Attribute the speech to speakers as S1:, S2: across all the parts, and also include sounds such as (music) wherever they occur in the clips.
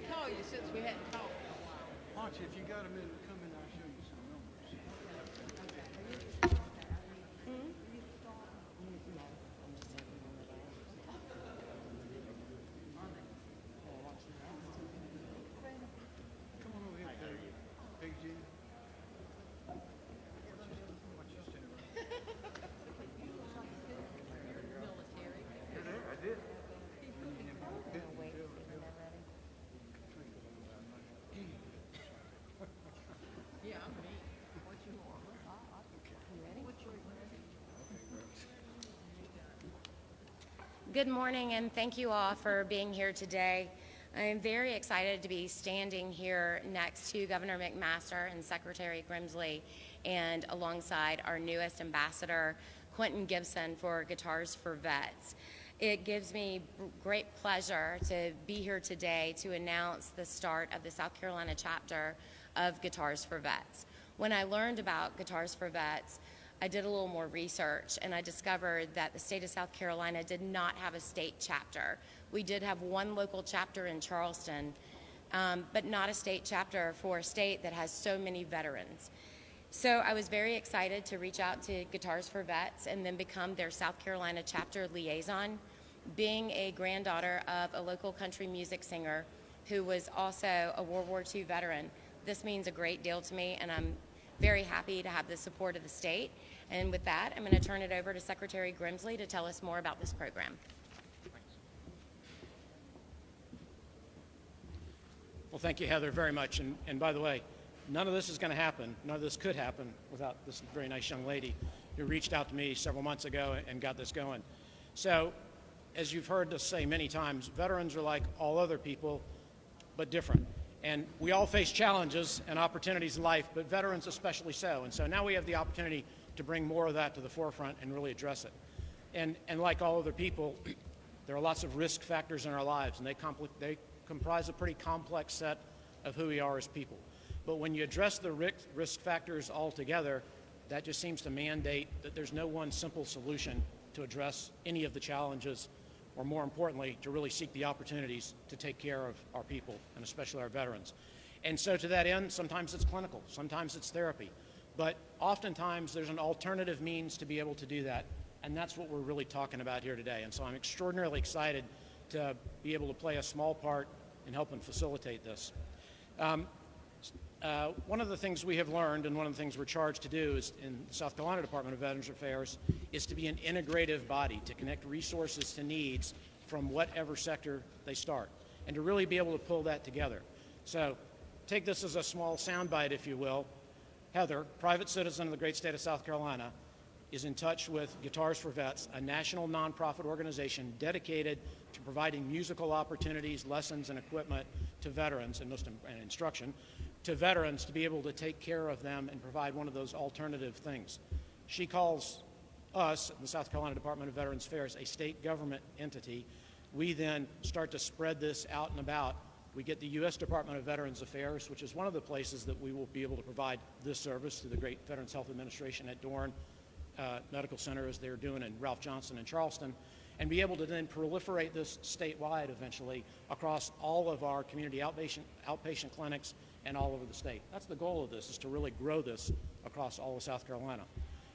S1: call you since we hadn't talked.
S2: Archie, if you got a minute, come in, I'll show you some numbers. Come on over here, Peggy. Peggy Jean. Watch you stand around.
S1: Yeah, I'm me. What you want? You ready? What's your
S3: Good morning, and thank you all for being here today. I am very excited to be standing here next to Governor McMaster and Secretary Grimsley, and alongside our newest ambassador, Quentin Gibson, for Guitars for Vets. It gives me great pleasure to be here today to announce the start of the South Carolina chapter of Guitars for Vets. When I learned about Guitars for Vets, I did a little more research and I discovered that the state of South Carolina did not have a state chapter. We did have one local chapter in Charleston, um, but not a state chapter for a state that has so many veterans. So I was very excited to reach out to Guitars for Vets and then become their South Carolina chapter liaison. Being a granddaughter of a local country music singer who was also a World War II veteran, this means a great deal to me, and I'm very happy to have the support of the state. And with that, I'm going to turn it over to Secretary Grimsley to tell us more about this program.
S4: Well, thank you, Heather, very much. And, and by the way, none of this is going to happen, none of this could happen without this very nice young lady who reached out to me several months ago and got this going. So, as you've heard us say many times, veterans are like all other people, but different. And we all face challenges and opportunities in life, but veterans especially so. And so now we have the opportunity to bring more of that to the forefront and really address it. And, and like all other people, (clears throat) there are lots of risk factors in our lives, and they, they comprise a pretty complex set of who we are as people. But when you address the risk, risk factors all together, that just seems to mandate that there's no one simple solution to address any of the challenges, or more importantly, to really seek the opportunities to take care of our people, and especially our veterans. And so, to that end, sometimes it's clinical, sometimes it's therapy, but oftentimes there's an alternative means to be able to do that, and that's what we're really talking about here today. And so, I'm extraordinarily excited to be able to play a small part in helping facilitate this. Um, uh, one of the things we have learned, and one of the things we're charged to do is in the South Carolina Department of Veterans Affairs, is to be an integrative body to connect resources to needs from whatever sector they start, and to really be able to pull that together. So, take this as a small soundbite, if you will. Heather, private citizen of the great state of South Carolina, is in touch with Guitars for Vets, a national nonprofit organization dedicated to providing musical opportunities, lessons, and equipment to veterans and, most, and instruction to veterans to be able to take care of them and provide one of those alternative things. She calls us, the South Carolina Department of Veterans Affairs, a state government entity. We then start to spread this out and about. We get the U.S. Department of Veterans Affairs, which is one of the places that we will be able to provide this service to the great Veterans Health Administration at Dorn uh, Medical Center, as they're doing in Ralph Johnson in Charleston, and be able to then proliferate this statewide eventually across all of our community outpatient, outpatient clinics and all over the state. That's the goal of this, is to really grow this across all of South Carolina.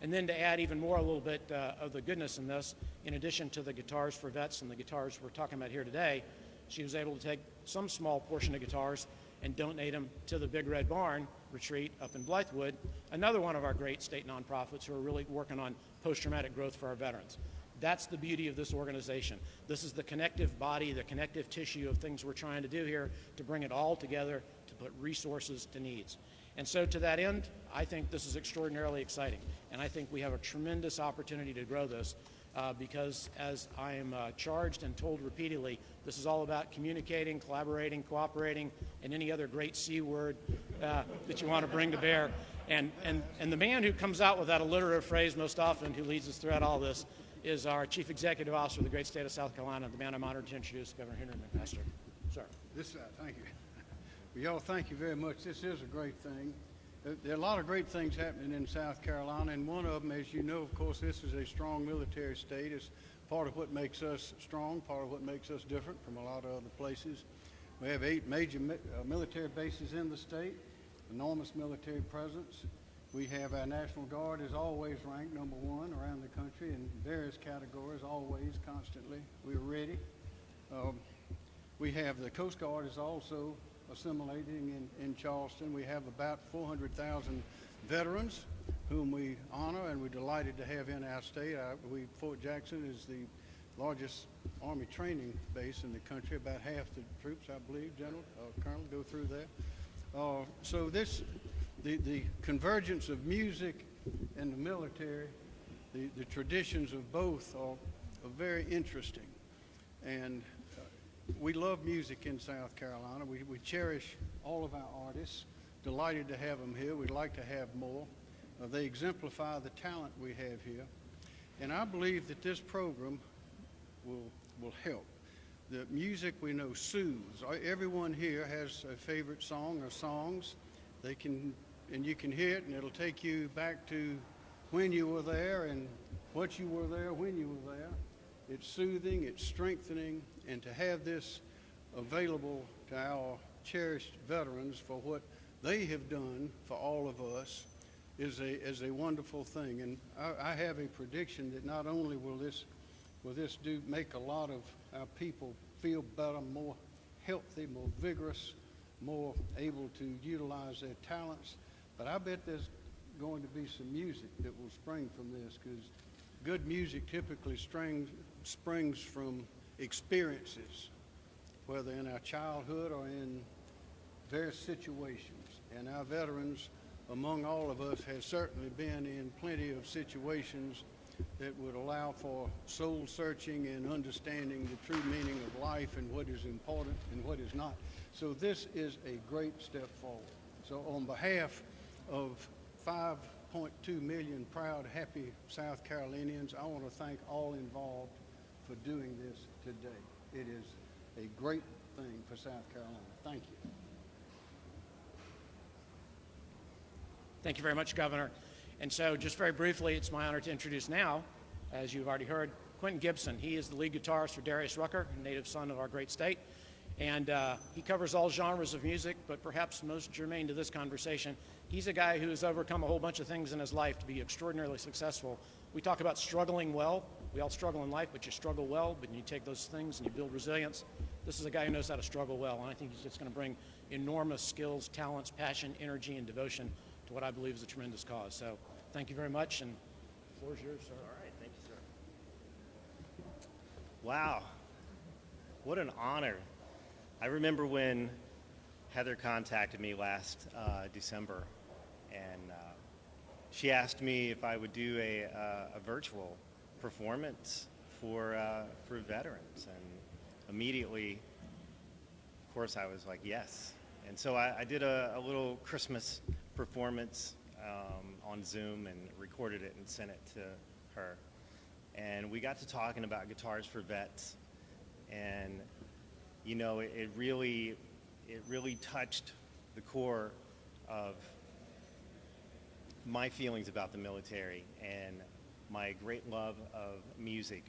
S4: And then to add even more a little bit uh, of the goodness in this, in addition to the guitars for vets and the guitars we're talking about here today, she was able to take some small portion of guitars and donate them to the Big Red Barn retreat up in Blythewood, another one of our great state nonprofits who are really working on post-traumatic growth for our veterans. That's the beauty of this organization. This is the connective body, the connective tissue of things we're trying to do here to bring it all together to put resources to needs. And so, to that end, I think this is extraordinarily exciting. And I think we have a tremendous opportunity to grow this uh, because, as I am uh, charged and told repeatedly, this is all about communicating, collaborating, cooperating, and any other great C word uh, that you want to bring to bear. And, and, and the man who comes out with that alliterative phrase most often, who leads us throughout all this, is our Chief Executive Officer of the great state of South Carolina, the man I'm honored to introduce, Governor Henry McMaster. Sir.
S2: This, uh, thank you. Well, y'all, thank you very much. This is a great thing. There- are a lot of great things happening in South Carolina, and one of them, as you know, of course, this is a strong military state. It's part of what makes us strong, part of what makes us different from a lot of other places. We have eight major uh, military bases in the state, enormous military presence. We have our National Guard is always ranked number one around the country in various categories, always, constantly. We're ready. Um, we have the Coast Guard is also assimilating in, in Charleston. We have about 400,000 veterans whom we honor and we're delighted to have in our state. We, Fort Jackson is the largest Army training base in the country. About half the troops, I believe, General, uh, Colonel, go through there. Uh, so this, the, the convergence of music and the military, the, the traditions of both are, are very interesting. And we love music in South Carolina. We, we cherish all of our artists. Delighted to have them here. We'd like to have more. Uh, they exemplify the talent we have here. And I believe that this program will, will help. The music we know soothes. Uh, Everyone here has a favorite song or songs. They can, and you can hear it, and it'll take you back to when you were there and what you were there when you were there. It's soothing, it's strengthening, and to have this available to our cherished veterans for what they have done for all of us is a, is a wonderful thing. And I, I have a prediction that not only will this, will this do make a lot of our people feel better, more healthy, more vigorous, more able to utilize their talents, but I bet there's going to be some music that will spring from this because good music typically springs, springs from experiences, whether in our childhood or in various situations. And our veterans, among all of us, has certainly been in plenty of situations that would allow for soul searching and understanding the true meaning of life and what is important and what is not. So this is a great step forward. So on behalf of 5.2 million proud, happy South Carolinians, I want to thank all involved for doing this today. It is a great thing for South Carolina. Thank you.
S4: Thank you very much, Governor. And so, just very briefly, it's my honor to introduce now, as you've already heard, Quentin Gibson. He is the lead guitarist for Darius Rucker, a native son of our great state. And uh, he covers all genres of music, but perhaps most germane to this conversation, he's a guy who has overcome a whole bunch of things in his life to be extraordinarily successful. We talk about struggling well. We all struggle in life, but you struggle well, but you take those things and you build resilience. This is a guy who knows how to struggle well, and I think he's just going to bring enormous skills, talents, passion, energy, and devotion to what I believe is a tremendous cause. So thank you very much, and the floor is yours, sir.
S5: All right, thank you, sir. Wow, what an honor. I remember when Heather contacted me last uh, December, and uh, she asked me if I would do a, uh, a virtual performance for, uh, for veterans. And immediately, of course, I was like, yes. And so I, I did a, a little Christmas performance um, on Zoom and recorded it and sent it to her. And we got to talking about guitars for vets, and you know, it, it really, it really touched the core of my feelings about the military and my great love of music.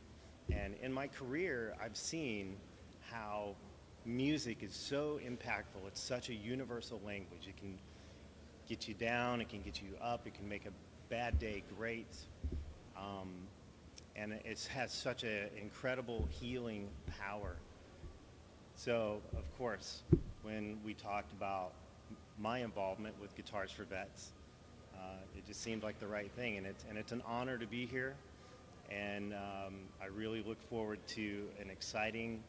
S5: And in my career, I've seen how music is so impactful. It's such a universal language. It can get you down, it can get you up, it can make a bad day great. Um, and it has such an incredible healing power. So, of course, when we talked about my involvement with Guitars for Vets, uh, it just seemed like the right thing, and it's and it's an honor to be here, and um, I really look forward to an exciting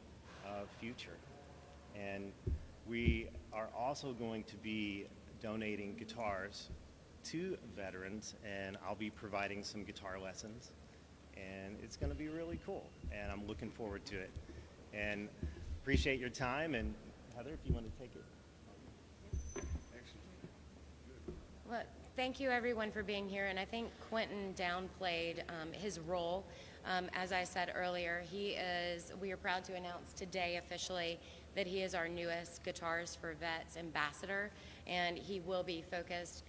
S5: uh, future. And we are also going to be donating guitars to veterans, and I'll be providing some guitar lessons, and it's going to be really cool, and I'm looking forward to it. And appreciate your time, and Heather, if you want to take it.
S3: Well, thank you everyone for being here, and I think Quentin downplayed um, his role. Um, as I said earlier, he is, we are proud to announce today officially that he is our newest Guitars for Vets ambassador, and he will be focused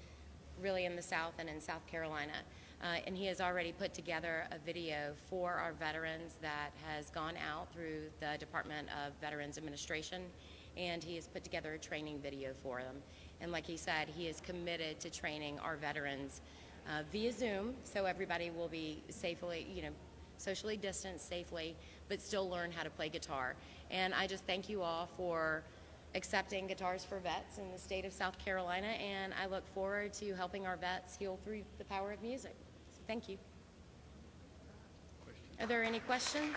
S3: really in the South and in South Carolina. Uh, and he has already put together a video for our veterans that has gone out through the Department of Veterans Administration and he has put together a training video for them. And like he said, he is committed to training our veterans uh, via Zoom, so everybody will be safely, you know, socially distanced safely, but still learn how to play guitar. And I just thank you all for accepting Guitars for Vets in the state of South Carolina, and I look forward to helping our vets heal through the power of music. So thank you. Are there any questions?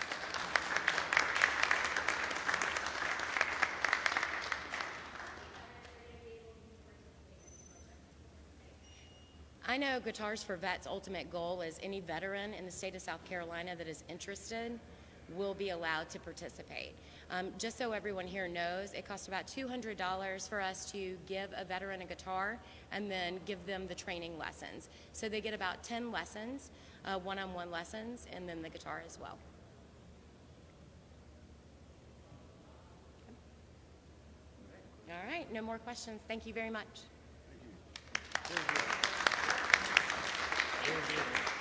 S3: I know Guitars for Vets' ultimate goal is any veteran in the state of South Carolina that is interested will be allowed to participate. Um, just so everyone here knows, it costs about $200 for us to give a veteran a guitar and then give them the training lessons. So they get about 10 lessons, uh, one-on-one lessons, and then the guitar as well. All right, no more questions. Thank you very much.
S2: Very good. Amen.